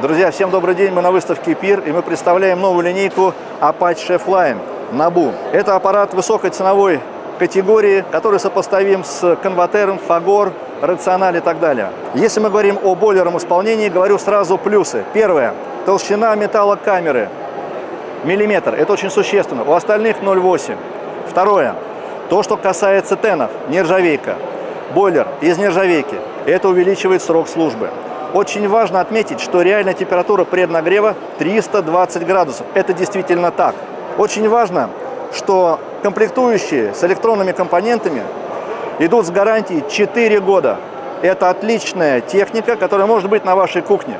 Друзья, всем добрый день, мы на выставке ПИР, и мы представляем новую линейку Apache Chefline Набу. Это аппарат высокой ценовой категории, который сопоставим с конватером, Фагор, Рациональ и так далее. Если мы говорим о бойлерном исполнении, говорю сразу плюсы. Первое. Толщина металла камеры миллиметр. Это очень существенно. У остальных 0,8. Второе. То, что касается тенов, нержавейка. Бойлер из нержавейки. Это увеличивает срок службы. Очень важно отметить, что реальная температура преднагрева 320 градусов. Это действительно так. Очень важно, что комплектующие с электронными компонентами идут с гарантией 4 года. Это отличная техника, которая может быть на вашей кухне.